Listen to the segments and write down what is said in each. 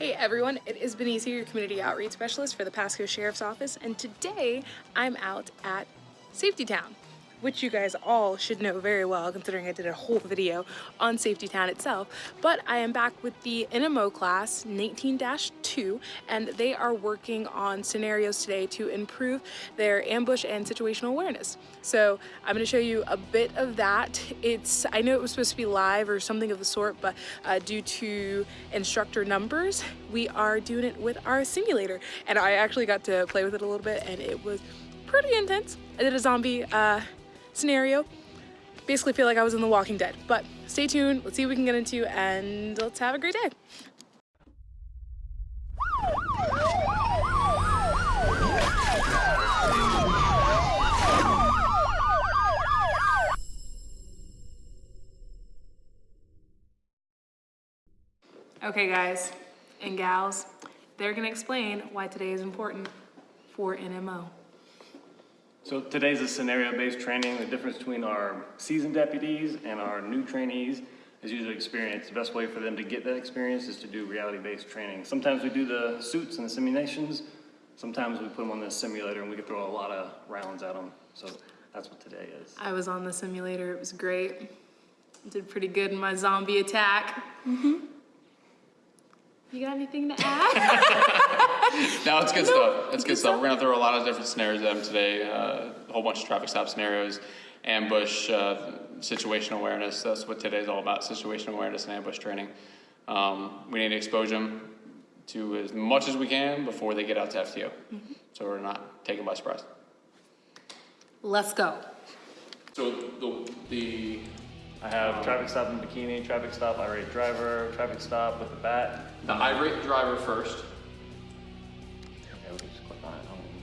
Hey everyone, it is Benicia, your community outreach specialist for the Pasco Sheriff's Office, and today I'm out at Safety Town, which you guys all should know very well considering I did a whole video on Safety Town itself. But I am back with the NMO class 19-2 and they are working on scenarios today to improve their ambush and situational awareness. So I'm going to show you a bit of that. It's I know it was supposed to be live or something of the sort, but uh, due to instructor numbers, we are doing it with our simulator. And I actually got to play with it a little bit and it was pretty intense. I did a zombie uh, scenario. Basically feel like I was in The Walking Dead. But stay tuned, let's see what we can get into, and let's have a great day. Okay guys and gals, they're gonna explain why today is important for NMO. So today's a scenario-based training. The difference between our seasoned deputies and our new trainees is usually experience. The best way for them to get that experience is to do reality-based training. Sometimes we do the suits and the simulations. Sometimes we put them on the simulator and we can throw a lot of rounds at them. So that's what today is. I was on the simulator, it was great. Did pretty good in my zombie attack. Mm-hmm. You got anything to add? No, it's good No, stuff. It's good good stuff. stuff. We're gonna throw a lot of different scenarios at them today. Uh, a whole bunch of traffic stop scenarios, ambush, uh, situation awareness. That's what today's all about: situation awareness and ambush training. Um, we need to expose them to as much as we can before they get out to FTO, Mm-hmm. so we're not taken by surprise. Let's go. So the the I have traffic stop in bikini, traffic stop irate driver, traffic stop with a bat. the irate driver first.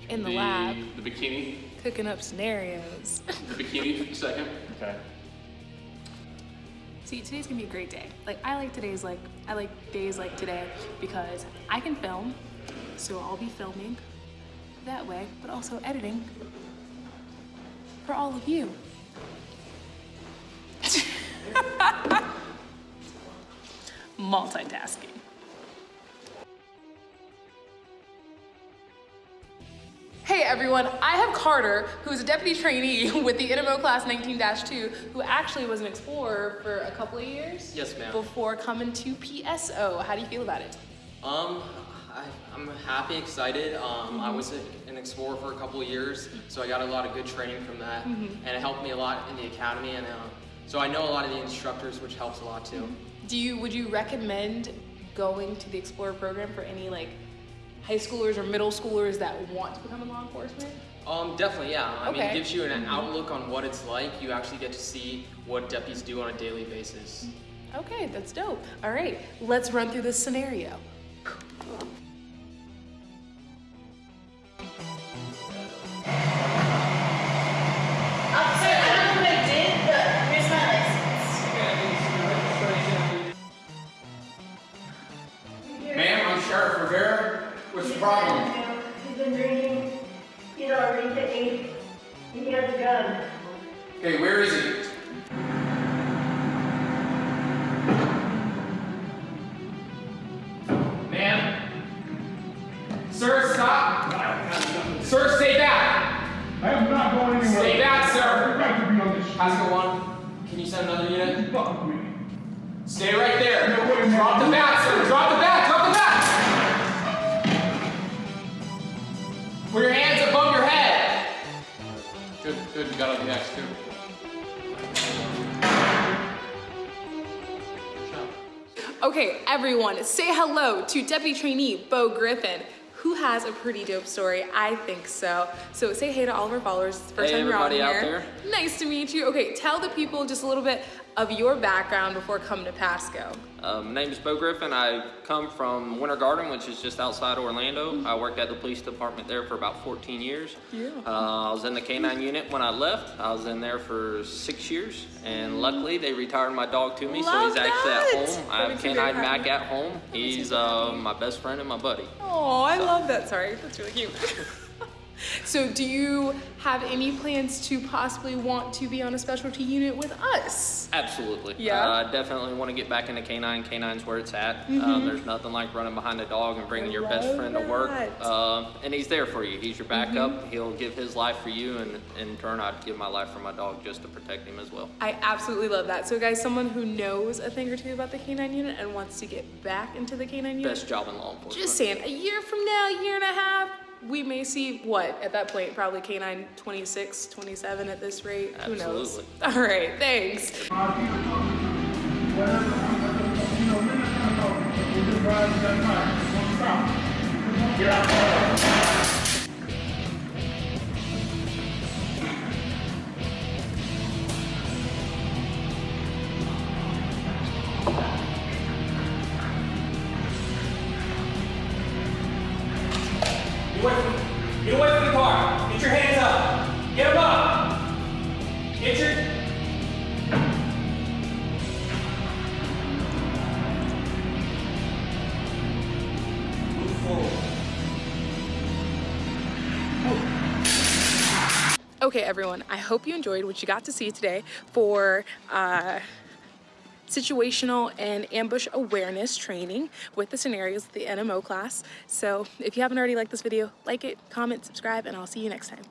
In the lab, The bikini. cooking up scenarios. The bikini second. Okay. See, today's gonna be a great day. Like, I like today's like, I like days like today because I can film, so I'll be filming that way, but also editing for all of you. Multitasking. Hey everyone, I have Carter, who is a deputy trainee with the NMO class 19-2, who actually was an explorer for a couple of years. Yes, ma'am. Before coming to PSO. How do you feel about it? Um, I, I'm happy, excited. Um, I was a, an explorer for a couple of years, so I got a lot of good training from that, and it helped me a lot in the academy. And uh, so I know a lot of the instructors, which helps a lot too. Do you would you recommend going to the explorer program for any like high schoolers or middle schoolers that want to become a law enforcement? Um, definitely, yeah. I mean, it gives you an outlook on what it's like. You actually get to see what deputies do on a daily basis. Okay, that's dope. All right, let's run through this scenario. Okay, where is he? Ma'am? Sir, stop! Sir, stay back! I am not going anywhere. Stay back, sir. I have right to be on this shit. One, can you send another unit? Fuck me. Stay right there! No way. Drop the bat, sir! Drop the bat! Drop the bat! Put your hands above your head! Good, good. You got on the X too. Okay, everyone, say hello to Deputy Trainee Bo Griffin, who has a pretty dope story. I think so. So say hey to all of our followers. It's the first Hey, time you're on here. Nice to meet you. Okay, tell the people just a little bit of your background before coming to Pasco. Uh, my name is Bo Griffin. I come from Winter Garden, which is just outside Orlando. I worked at the police department there for about 14 years. Yeah. Uh, I was in the K-9 unit when I left. I was in there for six years, and luckily they retired my dog to me, so Love he's actually at home. I That have makes me very K-9 Mac at home. He's uh, my best friend and my buddy. Oh, I love that. Sorry, that's really cute. So do you have any plans to possibly want to be on a specialty unit with us? Absolutely. Yeah? Uh, definitely want to get back into canine. Canine's where it's at. Um, there's nothing like running behind a dog and bringing Mm-hmm. I your best friend to work. Mm-hmm. Uh, and he's there for you. He's your backup. He'll give his life for you, and in turn, I'd give my life for my dog just to protect him as well. I absolutely love that. So guys, someone who knows a thing or two about the canine unit and wants to get back into the canine unit, Best job in law enforcement. just saying, a year from now, year and a half, we may see what at that point, probably canine 26, 27 at this rate. Who knows? All right, thanks. Whatever, you Get away from, get away from the car. Get your hands up. Get them up. Get your. Move forward. Okay, everyone, I hope you enjoyed what you got to see today for uh, situational and ambush awareness training with the scenarios of the NMO class. So if you haven't already liked this video, like it, comment, subscribe, and I'll see you next time.